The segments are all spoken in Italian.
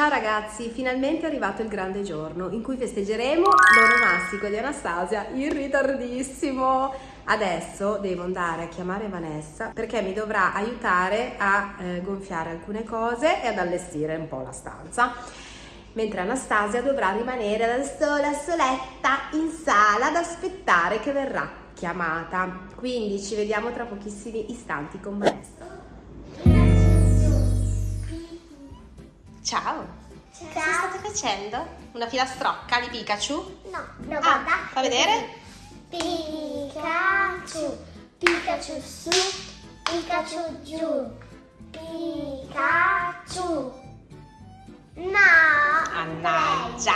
Ciao ragazzi, finalmente è arrivato il grande giorno in cui festeggeremo l'onomastico di Anastasia in ritardissimo. Adesso devo andare a chiamare Vanessa perché mi dovrà aiutare a eh, gonfiare alcune cose e ad allestire un po' la stanza. Mentre Anastasia dovrà rimanere da sola, soletta, in sala ad aspettare che verrà chiamata. Quindi ci vediamo tra pochissimi istanti con Vanessa. Ciao! Ciao. Cosa state facendo? Una filastrocca di Pikachu? No, no, Ah, guarda. fa vedere? Pikachu, Pikachu su, Pikachu giù, Pikachu. No. Mannaggia!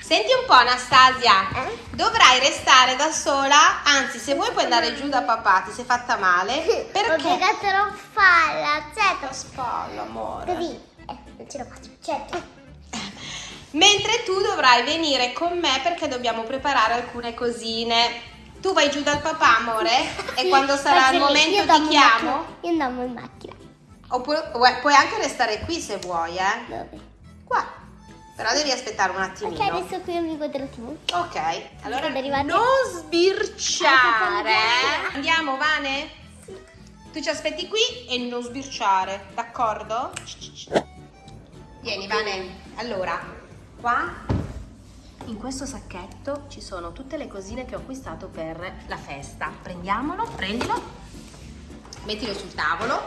Senti un po' Anastasia, Eh? dovrai restare da sola, anzi se vuoi puoi andare giù da papà, ti sei fatta male, Ho perché? piegato la falla, La certo. spalla, amore. Così. Eh, non ce la faccio, certo. Mentre tu dovrai venire con me perché dobbiamo preparare alcune cosine. Tu vai giù dal papà, amore, e Sì, quando sarà il momento ti chiamo. Io andiamo in macchina. Oppure puoi- anche restare qui se vuoi, eh. Dove? Qua. Però devi aspettare un attimino. Ok, adesso qui mi guardo la tv. Ok, allora non sbirciare. Andiamo, Vane? Tu ci aspetti qui e non sbirciare, d'accordo? Vieni, Vane. Allora, qua in questo sacchetto ci sono tutte le cosine che ho acquistato per la festa. Prendiamolo, prendilo, mettilo sul tavolo.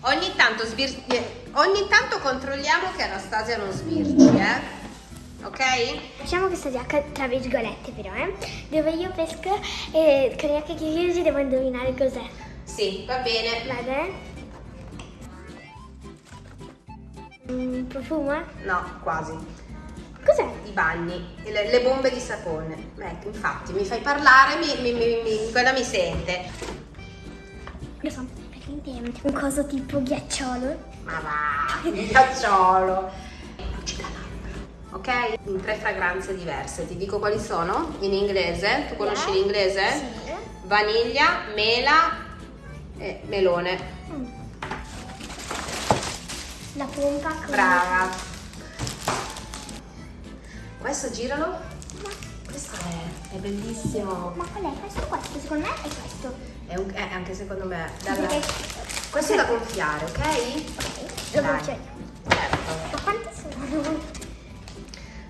Ogni tanto, eh, ogni tanto controlliamo che Anastasia non sbirci, eh? Ok? Facciamo questa giacca tra virgolette però, eh? Dove io pesco e con gli occhi chiusi devo indovinare cos'è. Sì, va bene. Vado, eh? Mm, profumo? No, quasi. Cos'è? I bagni, le, le bombe di sapone. Ecco, infatti, mi fai parlare, mi, mi, mi, quella mi sente. Lo so, praticamente un coso tipo ghiacciolo. Ma va, ghiacciolo. Ok? In tre fragranze diverse. Ti dico quali sono? In inglese. Tu conosci l'inglese? Sì. Vaniglia, mela e melone. Mm. La pompa con... Brava. Questo giralo. Questo è, è bellissimo. Ma qual è? Questo questo, secondo me è questo. È, un- è anche secondo me. dalla- Perché- Questo è da gonfiare, ok? Ok, lo io. Certo. Ma quanti sono?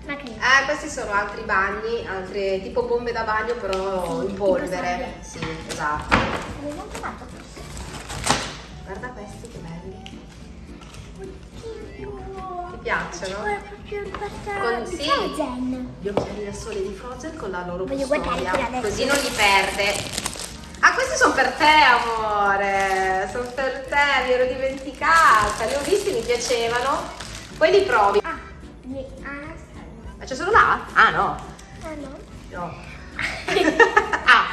Ma. Eh, questi sono altri bagni, altre tipo bombe da bagno però Sì, in polvere. Sì, esatto. Guarda questi che belli. Piacciono? C'è proprio il quarto Con- di sì. Frozen. Gli occhiali da sole di Frozen con la loro Voglio custodia, così non li perde. Ah, questi sono per te, amore. Sono per te, mi ero dimenticata. Li ho visti, mi piacevano. Poi li provi. Ah, di Anastasia. Ma c'è solo là? Ah, no. Ah no? No. ah.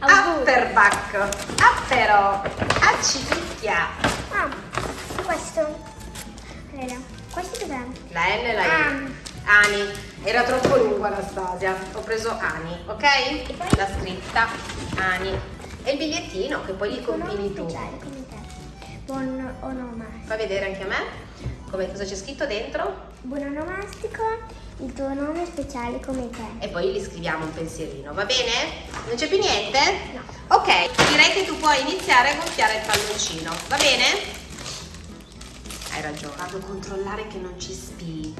Apperbacco. Appero. Accipicchia. Ah, questo. Allora, questo cos'è? La N e la I. Ani. Ani. Era troppo lungo Anastasia. Ho preso Ani, ok? La scritta Ani. E il bigliettino che poi li compili tu. Speciale come te. Buon onomastico. Fa vedere anche a me come cosa c'è scritto dentro Buon onomastico, il tuo nome speciale come te. e poi gli scriviamo un pensierino, va bene? Non c'è più niente? No. Ok, direi che tu puoi iniziare a gonfiare il palloncino, va bene? Ragione. Vado a controllare che non ci spii.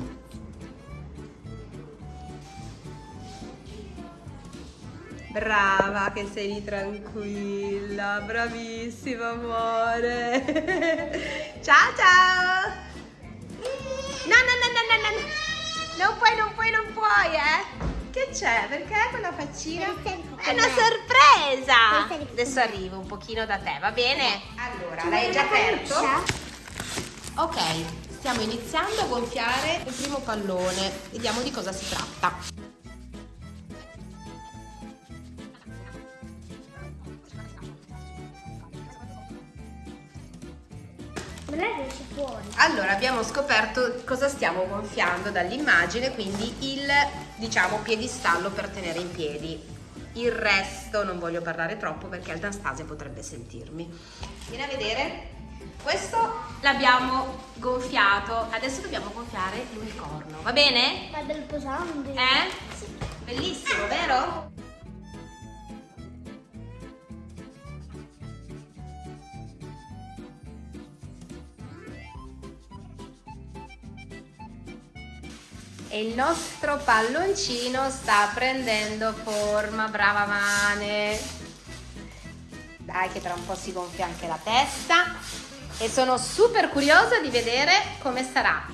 Brava, che sei lì tranquilla, bravissima amore. ciao ciao. No, no, no, no, no, no, no. Non puoi, non puoi, non puoi, eh. Che c'è? Perché quella faccina? È una sorpresa. Adesso arrivo un pochino da te, va bene? Allora, l'hai già aperto? Ok, stiamo iniziando a gonfiare il primo pallone. Vediamo di cosa si tratta. Non è che esce fuori. Allora, abbiamo scoperto cosa stiamo gonfiando dall'immagine, quindi il, diciamo, piedistallo per tenere in piedi. Il resto non voglio parlare troppo perché Anastasia potrebbe sentirmi. Vieni a vedere. L'abbiamo gonfiato. Adesso dobbiamo gonfiare l'unicorno, va bene? Ma del pesante. Eh? Bellissimo, vero? E il nostro palloncino sta prendendo forma, brava Vane. Dai che tra un po' si gonfia anche la testa. E sono super curiosa di vedere come sarà.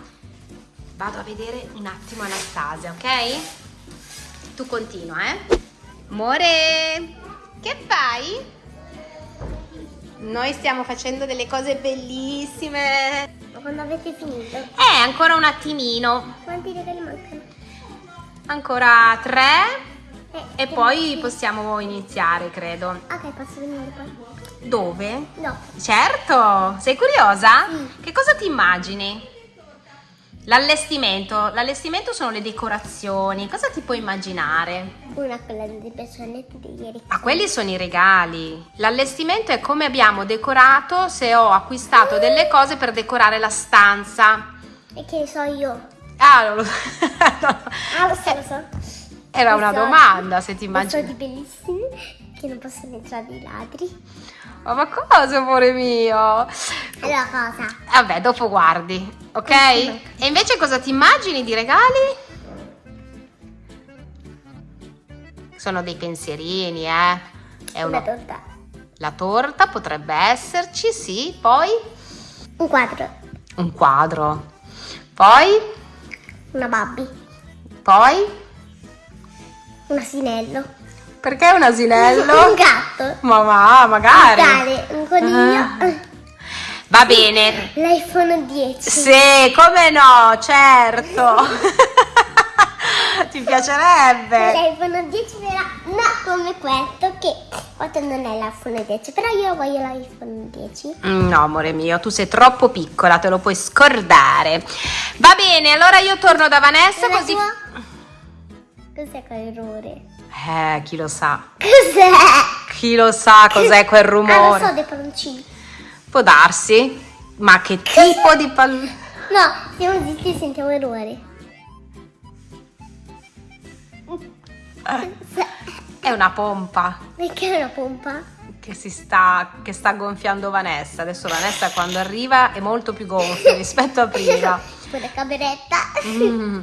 Vado a vedere un attimo Anastasia, ok? Tu continua, eh? Amore, che fai? Noi stiamo facendo delle cose bellissime. Ma quando avete finito? Eh, ancora un attimino. Quanti regali mancano? Ancora tre. Eh, E poi possiamo iniziare, credo. Ok, posso venire qua? Dove? No. Certo, sei curiosa? Sì. Che cosa ti immagini? L'allestimento. L'allestimento sono le decorazioni. Cosa ti puoi immaginare? Una quella dei personetti di ieri. Ma quelli sono i regali. L'allestimento è come abbiamo decorato se ho acquistato delle cose per decorare la stanza. E che ne so io? Ah, non lo so. Ah, lo so, lo so. Era una Soldi- domanda se ti immagini. soldi bellissimi che non possono entrare i ladri. Oh, ma cosa, amore mio? Allora cosa? Vabbè, dopo guardi, ok? Sì. E invece cosa ti immagini di regali? Sono dei pensierini, eh? È Una una... torta. La torta potrebbe esserci, sì. Poi Un quadro. un quadro. Poi, Una Barbie. poi, Un asinello. Perché un asinello? Un gatto. Ma va, Un magari. cane. Un coniglio. Ah. Va bene. L'iPhone 10. Sì, come no, certo. Ti piacerebbe? L'iPhone 10 verrà no come questo che questo non è l'iPhone 10 però io voglio l'iPhone 10 Mm, No, amore mio, tu sei troppo piccola, te lo puoi scordare. Va bene, allora io torno da Vanessa Allora così... tua? cos'è quell'errore? Eh, chi lo sa? cos'è? Chi lo sa cos'è quel ah rumore? so dei palloncini Può darsi? Ma che tipo di pal... no siamo zitti e sentiamo errori È una pompa perché è una pompa? che si sta, che sta gonfiando Vanessa. Adesso Vanessa quando arriva è molto più gonfia rispetto a prima. quella cameretta Mm.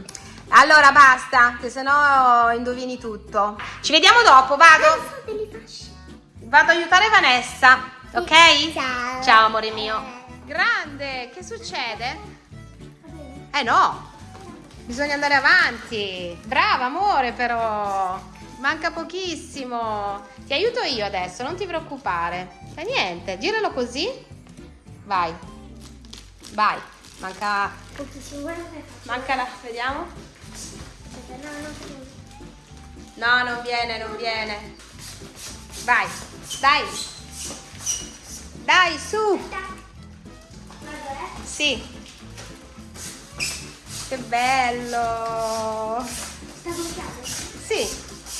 Allora basta, che sennò indovini tutto. Ci vediamo dopo, vado. Vado ad aiutare Vanessa, ok? ciao Ciao amore mio. Grande, che succede? Eh no, bisogna andare avanti. Brava amore però. Manca pochissimo. Ti aiuto io adesso, non ti preoccupare. E niente, giralo così. Vai. Vai. Manca manca la vediamo. No no No, non viene, non viene. Vai. Dai. Dai, su. Sì. Che bello. Sì,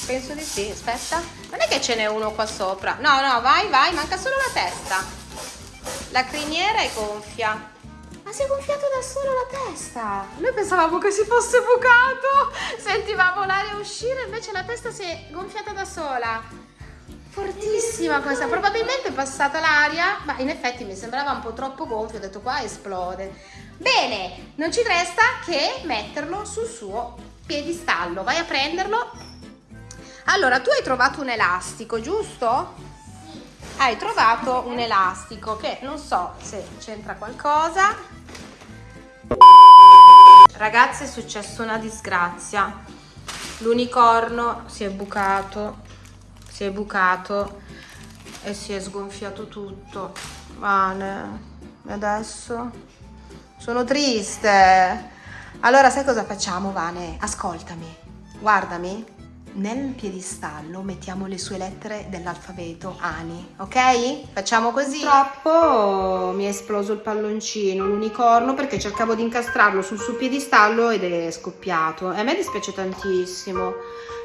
penso di sì. Aspetta. Non è che ce n'è uno qua sopra. No, no, vai, vai, manca solo la testa. La criniera è gonfia. Ma si è gonfiato da solo la testa. Noi pensavamo che si fosse bucato. Sentivamo l'aria uscire, invece la testa si è gonfiata da sola. Fortissima questa, probabilmente è passata l'aria, ma in effetti mi sembrava un po' troppo gonfio, ho detto qua esplode. Bene, non ci resta che metterlo sul suo piedistallo, vai a prenderlo. Allora, tu hai trovato un elastico, giusto? Hai trovato un elastico che non so se c'entra qualcosa. Ragazzi, è successa una disgrazia. L'unicorno si è bucato, si è bucato e si è sgonfiato tutto. Vane, e adesso? Sono triste. Allora, sai cosa facciamo, Vane? Ascoltami, guardami. Nel piedistallo mettiamo le sue lettere dell'alfabeto Ani, ok? Facciamo così. Purtroppo mi è esploso il palloncino, l'unicorno, perché cercavo di incastrarlo sul suo piedistallo ed è scoppiato. E a me dispiace tantissimo.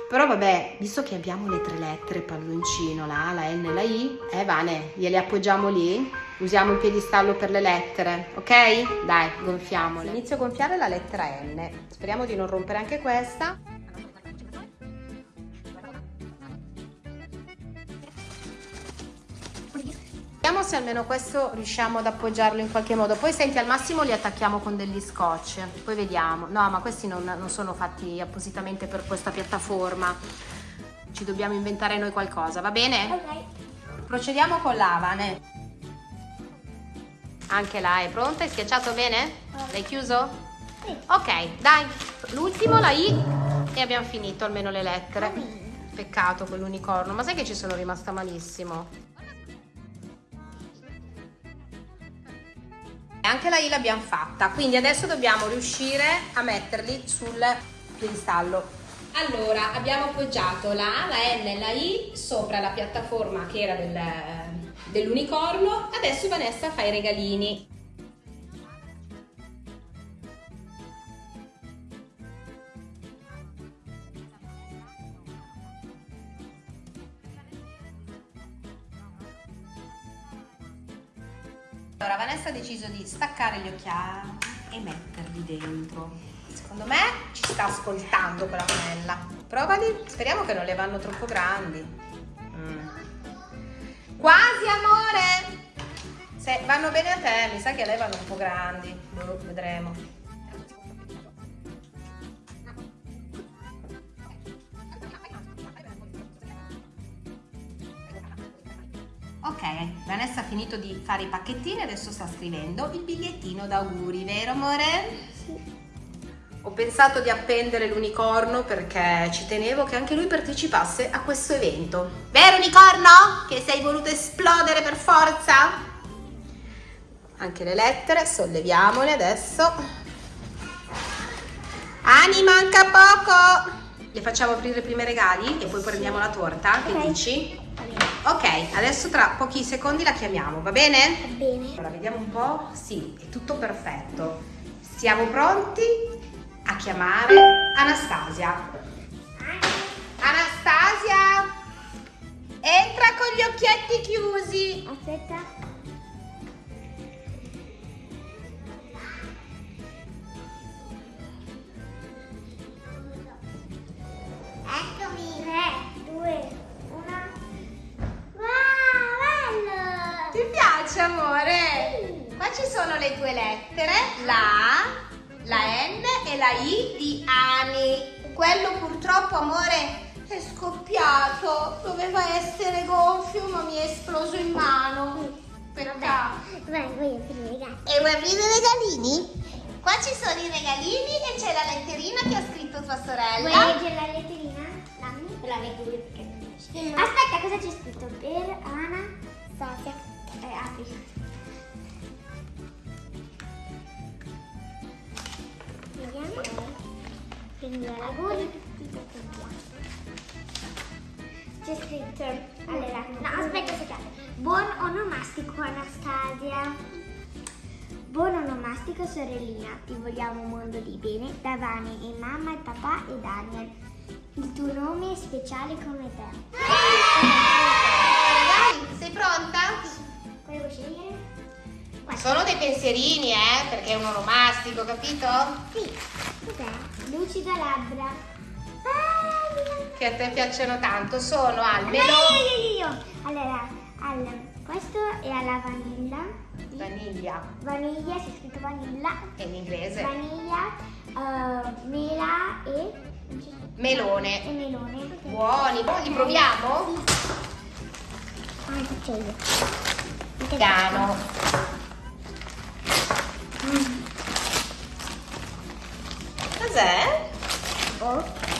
Però vabbè, visto che abbiamo le tre lettere palloncino, la A, la N e la I, eh Vane, gliele appoggiamo lì, usiamo il piedistallo per le lettere, ok? Dai, gonfiamole. Inizio a gonfiare la lettera N. Speriamo di non rompere anche questa. Vediamo se almeno questo riusciamo ad appoggiarlo in qualche modo. Poi senti, al massimo li attacchiamo con degli scotch. Poi vediamo. No, ma questi non, non sono fatti appositamente per questa piattaforma. Ci dobbiamo inventare noi qualcosa, va bene? Ok. Procediamo con l'Avane. Anche là è pronta? Hai schiacciato bene? L'hai chiuso? Sì. Ok, dai. L'ultimo, la I. E abbiamo finito almeno le lettere. Peccato quell'unicorno. Ma sai che ci sono rimasta malissimo? Anche la I l'abbiamo fatta, quindi adesso dobbiamo riuscire a metterli sul piedistallo. Allora, abbiamo appoggiato la A, la N e la I sopra la piattaforma che era del, dell'unicorno. Adesso Vanessa fa i regalini. Allora, Vanessa ha deciso di staccare gli occhiali e metterli dentro. Secondo me ci sta ascoltando quella monella. Provali, speriamo che non le vanno troppo grandi. Mm. Quasi, amore! Se vanno bene a te, mi sa che a lei vanno un po' grandi. Boh, vedremo. Ok, Vanessa ha finito di fare i pacchettini, adesso sta scrivendo il bigliettino d'auguri, vero amore? Sì. Ho pensato di appendere l'unicorno perché ci tenevo che anche lui partecipasse a questo evento. Vero unicorno? Che sei voluto esplodere per forza? Anche le lettere, solleviamole adesso. Ani, manca poco! Le facciamo aprire i regali e poi prendiamo la torta, che Ok. dici? Ok, adesso tra pochi secondi la chiamiamo, va bene? Va bene. Allora, vediamo un po'. Sì, è tutto perfetto. Siamo pronti a chiamare Anastasia. Anastasia! Entra con gli occhietti chiusi. Aspetta. Purtroppo, amore, è scoppiato. Doveva essere gonfio, ma mi è esploso in mano. Peccato. Vabbè, voglio aprire i regali. E vuoi aprire i regalini? Qua ci sono i regalini e c'è la letterina che ha scritto tua Vuoi sorella. leggere la letterina? Dammi. La leggo io perché non riesco. Aspetta, cosa c'è scritto? Per Ana Stasia. Eh, apri. Vediamo. Quindi auguri. C'è scritto. Allora, no, aspetta, aspetta. Buon onomastico Anastasia. Buon onomastico sorellina, ti vogliamo un mondo di bene da Vani e mamma e papà e Daniel. Il tuo nome è speciale come te. Regali, sei pronta? Cosa vuoi scegliere? Sono dei pensierini, eh, perché è un onomastico, capito? Sì. Cos'è? Lucida labbra. Ah. Che a te piacciono tanto. Sono al melone. io, io, io, io. Allora, al, questo è alla vanilla. Vaniglia, Vaniglia, c'è scritto vanilla. è in inglese. Vaniglia, eh, mela e, Melone. e melone. Buoni, li proviamo? Ah, faccio io. Piano. Cos'è? Oh.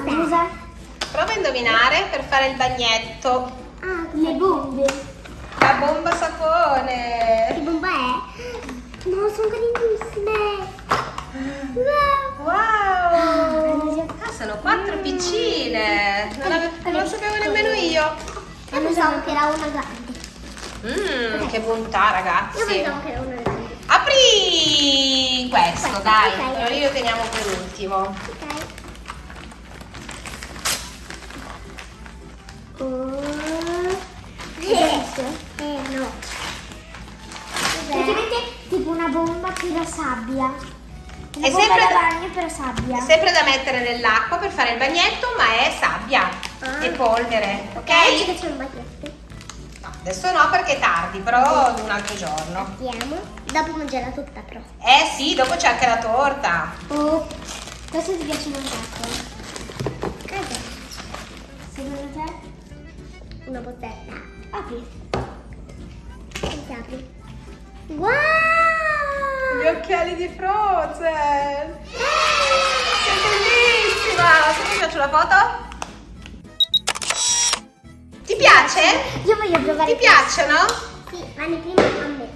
Cosa? Prova a indovinare per fare il bagnetto. Ah, le bombe. La bomba sapone. Che bomba è? No, sono grandissime. Wow. Wow! Ah, sono quattro piccine. Non, ave- non lo sapevo nemmeno io. Io pensavo che era una grande. Mmm, che bontà, Io ragazzi. pensavo che era una grande. Apri questo, Questo, dai. ok. Allora io teniamo per ultimo. Ok. Oh. Eh, eh no. Praticamente tipo una bomba però sabbia. Una È sempre da bagno però sabbia. È sempre da mettere nell'acqua per fare il bagnetto, ma è sabbia Ah. e polvere, ok? Oggi facciamo un bagnetto. No, adesso no perché è tardi, però un altro giorno. Vediamo. Dopo mangiare tutta però. Eh sì, dopo c'è anche la torta. Oh, questo ti piace un Una botella. Apri. Apre? Wow! Gli occhiali di Frozen! Che bellissima! Se ti piace la foto? Ti piace? Io voglio provare Ti piacciono? Sì, Vanni prima a me.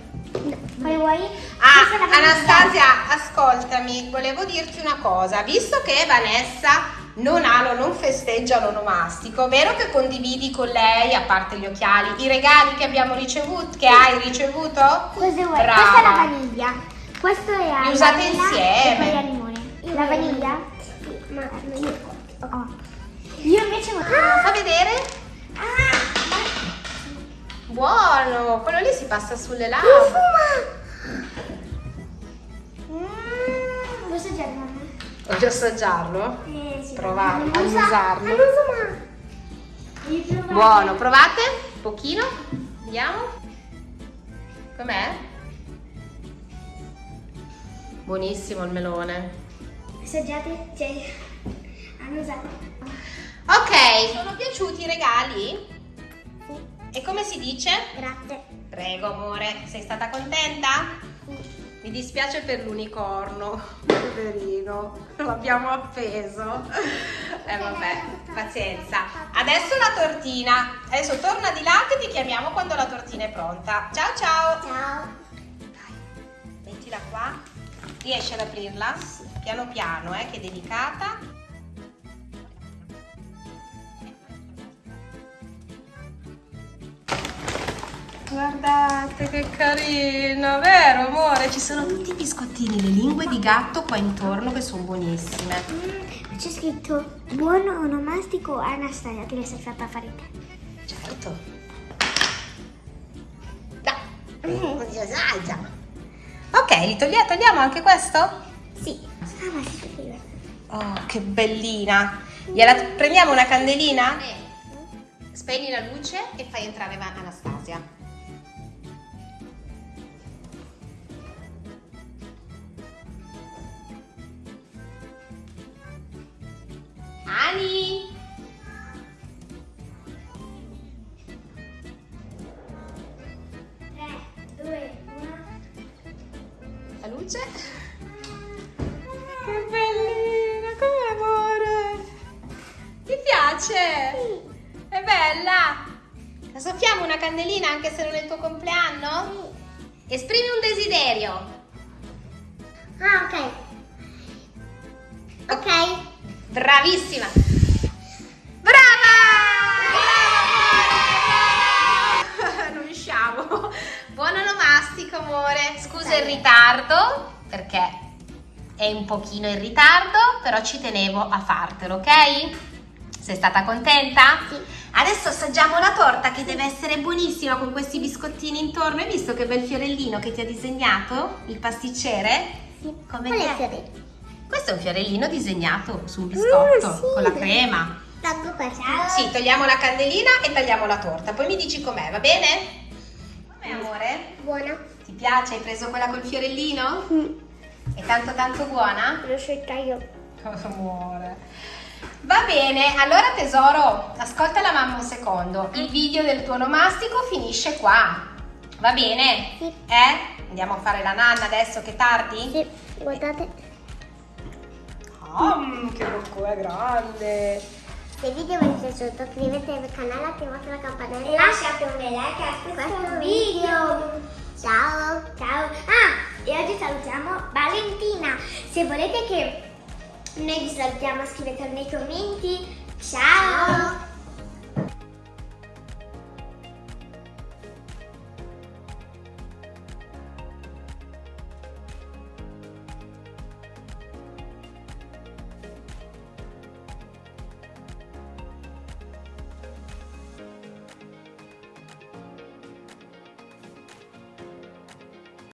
No, poi vuoi? Ah. Anastasia, ascoltami, volevo dirti una cosa. Visto che Vanessa non ha, non festeggia l'onomastico, vero che condividi con lei, a parte gli occhiali, i regali che abbiamo ricevuto, che hai ricevuto? Cosa vuoi? Brava. Questa è la vaniglia. Questo è Li usate insieme. E poi. La vaniglia? Sì, ma io. Oh. Io invece voglio. Fa vedere? Ah, Buono, quello lì si passa sulle labbra. profuma! Mm, lo già, mamma. Voglio assaggiarlo? Eh, sì. Prova Non a usarlo. Provare. Buono, provate? Un pochino? Vediamo. Com'è? Buonissimo il melone. Assaggiate? Cioè, hanno usato. Ok, sono piaciuti i regali? E come si dice? Grazie. Prego amore, sei stata contenta? Mi dispiace per l'unicorno, poverino, l'abbiamo appeso. Eh vabbè, pazienza. Adesso la tortina. Adesso torna di là che ti chiamiamo quando la tortina è pronta. Ciao ciao. Ciao. Dai, mettila qua. Riesci ad aprirla? Piano piano, eh, che è delicata. Guardate che carina, vero amore? Ci sono tutti i biscottini, le lingue di gatto qua intorno che sono buonissime. Mm, c'è scritto buon onomastico Anastasia che l'hai fatta fare te. Certo. Dai, si assaggia. Ok, li togli- togliamo anche questo? Sì. Ah, ma si scrive. Oh, che bellina. Gliela prendiamo una candelina? Spegni la luce e fai entrare Anastasia. Ani! Tre, due. La luce? Che bellina, come amore! Ti piace? È bella? La soffiamo una candelina anche se non è il tuo compleanno? Esprimi un desiderio. Ah, ok. Ok. Bravissima! Brava! Brava! Non riusciamo. Buon onomastico, amore. Scusa il ritardo, perché è un pochino in ritardo, però ci tenevo a fartelo, ok? Sei stata contenta? Sì. Adesso assaggiamo la torta che deve essere buonissima con questi biscottini intorno. Hai visto che bel fiorellino che ti ha disegnato? Il pasticcere? Sì. Come Qual è te? Questo è un fiorellino disegnato su un biscotto Mm, sì. con la crema. Tolgo questo. Sì, togliamo la candelina e tagliamo la torta. Poi mi dici com'è, va bene? Com'è amore? Buona. Ti piace? Hai preso quella col fiorellino? Mm. È tanto tanto buona? Lo scelta io. Amore. Va bene, allora tesoro, ascolta la mamma un secondo. Il video del tuo onomastico finisce qua. Va bene? Sì. Eh? Andiamo a fare la nanna adesso che è tardi? Sì, guardate. Ah, che bocca è grande. Se il video vi è piaciuto iscrivetevi al canale, attivate la campanella e lasciate un bel like a questo video. Ciao. Ciao. Ah, e oggi salutiamo Valentina. Se volete che noi vi salutiamo scrivetelo nei commenti. Ciao.